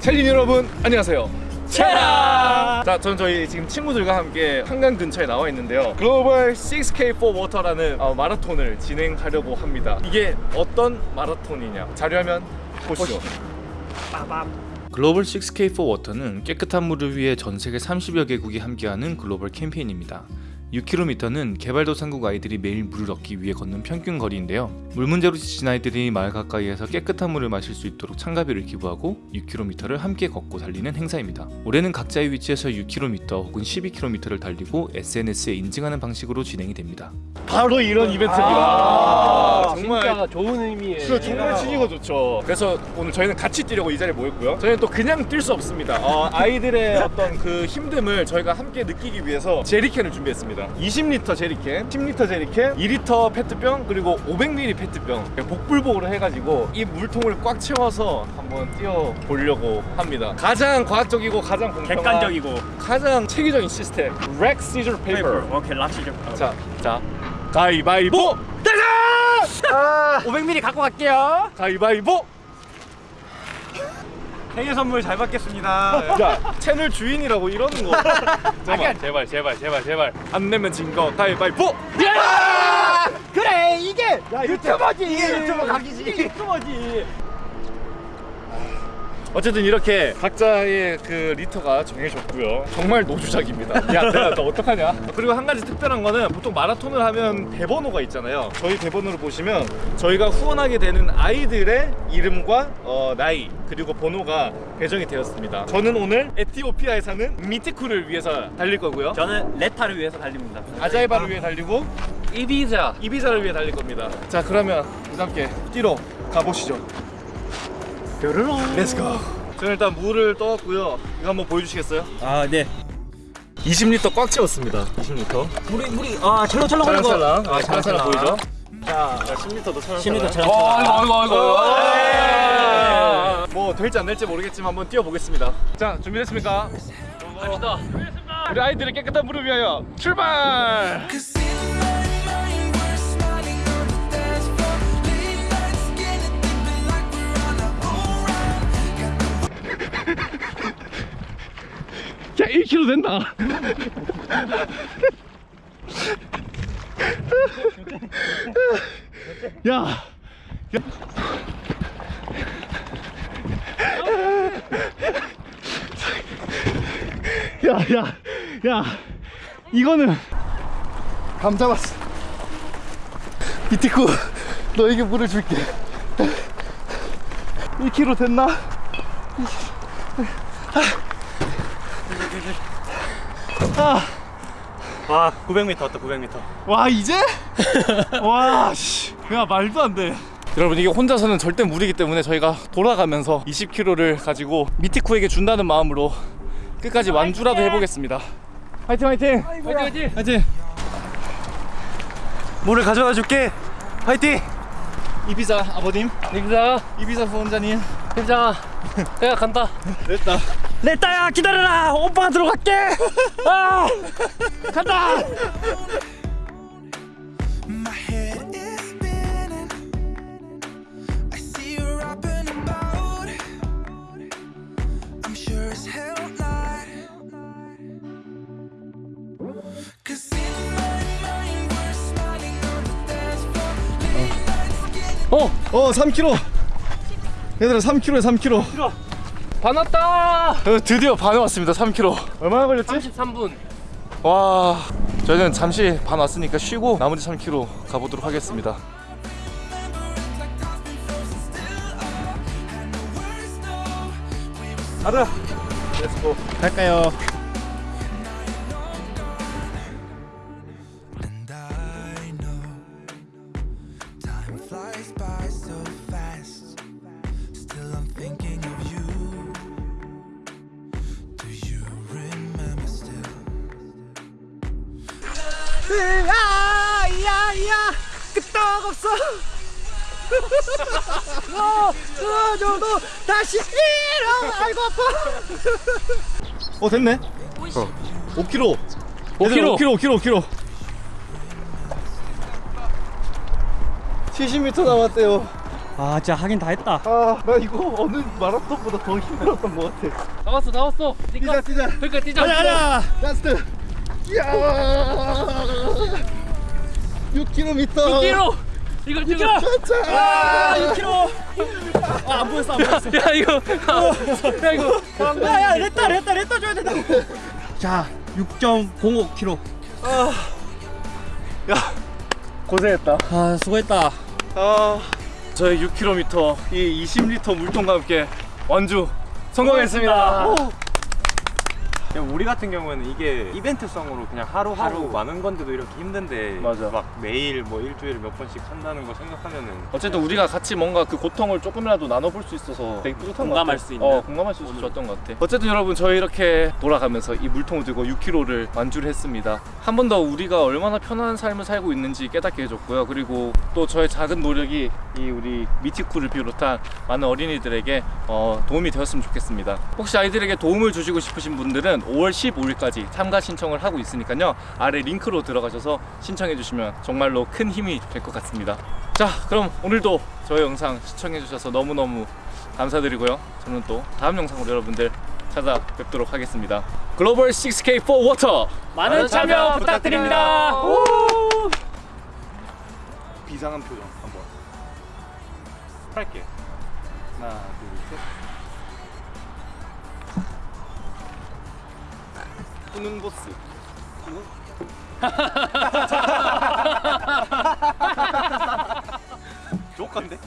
챌린 여러분 안녕하세요. 체라! 자 저는 저희 지금 친구들과 함께 한강 근처에 나와 있는데요. 글로벌 6K4 워터라는 어, 마라톤을 진행하려고 합니다. 이게 어떤 마라톤이냐? 자료화면 보시죠. 글로벌 6K4 워터는 깨끗한 물을 위해 전 세계 30여 개국이 함께하는 글로벌 캠페인입니다 6km는 개발도상국 아이들이 매일 물을 얻기 위해 걷는 평균 거리인데요. 물 문제로 지친 아이들이 마을 가까이에서 깨끗한 물을 마실 수 있도록 참가비를 기부하고 6km를 함께 걷고 달리는 행사입니다. 올해는 각자의 위치에서 6km 혹은 12km를 달리고 SNS에 인증하는 방식으로 진행이 됩니다. 바로 이런 이벤트입니다. 아, 좋은 의미의 그래, 정말 치기가 좋죠. 그래서 오늘 저희는 같이 뛰려고 이 자리에 모였고요. 저희는 또 그냥 뛸 수 없습니다. 어, 아이들의 어떤 그 힘듦을 저희가 함께 느끼기 위해서 제리캔을 준비했습니다. 20리터 제리캔, 10리터 제리캔, 2리터 페트병 그리고 500ml 페트병 복불복으로 해가지고 이 물통을 꽉 채워서 한번 뛰어 보려고 합니다. 가장 과학적이고 가장 공평한 객관적이고 가장 체계적인 시스템 Rock scissor paper. 오케이 rock scissor 자, 자, 가위바위보. 대장! 500ml 갖고 갈게요. 가위바위보. 생일 선물 잘 받겠습니다. 야 채널 주인이라고 이러는 거. 잠깐만 제발 제발 제발 제발. 안 내면 진거. 가위바위보. 그래 이게 유튜버지. 이게 유튜버 각이지. 이게 유튜버지 어쨌든 이렇게 각자의 그 리터가 정해졌고요. 정말 no 주작입니다. 야 내가 너 어떡하냐? 그리고 한 가지 특별한 거는 보통 마라톤을 하면 배번호가 있잖아요. 저희 배번호를 보시면 저희가 후원하게 되는 아이들의 이름과 어, 나이 그리고 번호가 배정이 되었습니다. 저는 오늘 에티오피아에 사는 미티쿠를 위해서 달릴 거고요. 저는 레타를 위해서 달립니다. 아자이바를 위해 달리고 이비자. 이비자를 위해 달릴 겁니다. 자 그러면 함께 뛰러 가보시죠. 뾰로롱 let's go. 저는 일단 물을 떠왔고요. 이거 한번 보여주시겠어요? 아네 20리터 꽉 채웠습니다. 20리터. 물이 물이 아 찰랑찰랑 하는 거 찰랑찰랑. 아, 아, 찰랑찰랑 보이죠? 자 자 10리터도 찰랑찰랑. 10리터 찰랑찰랑. 어, 아이고 아이고 네. 아이고. 뭐 될지 안 될지 모르겠지만 한번 뛰어보겠습니다. 자 준비됐습니까? 갑시다 우리 아이들의 깨끗한 물을 위하여 출발! 200km 된다 야, 야. 야, 야, 야, 이거는 감 잡았어. 이티쿠, 너에게 물을 줄게. 1kg 됐나? 아. 와 900m 왔다 900m 와 이제? 와 씨. 야 말도 안 돼. 여러분 이게 혼자서는 절대 무리기 때문에 저희가 돌아가면서 20kg를 가지고 미티쿠에게 준다는 마음으로 끝까지 완주라도 해보겠습니다. 화이팅 화이팅! 화이팅 화이팅 화이팅! 물을 가져다 줄게 화이팅 이비자 아버님, 이비자 이비자 후원자님, 이비자 내가 간다 됐다. 레타야 기다려라 오빠가 들어갈게 아 간다 어 어 3kg. 얘들아 3km에 3km. 반 왔다 어, 드디어 반에 왔습니다. 3km. 얼마나 걸렸지? 33분 와 저희는 잠시 반 왔으니까 쉬고 나머지 3km 가보도록 하겠습니다 가자 let's go 갈까요 And I know time flies by 야야야 끄떡 없어. 너 그저도 다시 일어 아이고 아파. 어 됐네. 어. 5km 5kg. 5km 5km 5km 70m 남았대요. 아 진짜 하긴 다 했다. 아, 나 이거 어느 마라톤보다 더 힘들었던 것 같아. 나왔어 나왔어. 뛰자, 뛰자. 그러니까 뛰자. 가자 가자 last. 이야. 6km. 6km 이걸 찍어. 아 6km 아안 보였어 안 보였어. 야 이거. 야 이거. 야야 렛다 렛다 렛다 줘야 된다고 자 6.05kg 야, 고생했다. 아 수고했다. 아, 저희 6km 이 20리터 물통과 함께 완주 성공했습니다. 그냥 우리 같은 경우에는 이게 이벤트성으로 그냥 하루하루 하루. 많은 건데도 이렇게 힘든데 맞아. 막 매일 뭐 일주일에 몇 번씩 한다는 거 생각하면은 어쨌든 우리가 같이 뭔가 그 고통을 조금이라도 나눠볼 수 있어서 되게 뿌듯한 것 공감할 같아. 수 있는. 어, 공감할 수 있어서 좋았던 것 같아. 어쨌든 여러분 저희 이렇게 돌아가면서 이 물통을 들고 6km를 완주를 했습니다. 한 번 더 우리가 얼마나 편안한 삶을 살고 있는지 깨닫게 해줬고요. 그리고 또 저의 작은 노력이 이 우리 미티쿠를 비롯한 많은 어린이들에게 어, 도움이 되었으면 좋겠습니다. 혹시 아이들에게 도움을 주시고 싶으신 분들은 5월 15일까지 참가 신청을 하고 있으니까요. 아래 링크로 들어가셔서 신청해 주시면 정말로 큰 힘이 될 것 같습니다. 자, 그럼 오늘도 저의 영상 시청해 주셔서 너무너무 감사드리고요. 저는 또 다음 영상으로 여러분들 찾아뵙도록 하겠습니다. 글로벌 6K for Water 많은 참여 부탁드립니다 비상한 표정 한번 할게. 하나, 둘, 셋. 후는 보스. 조건데?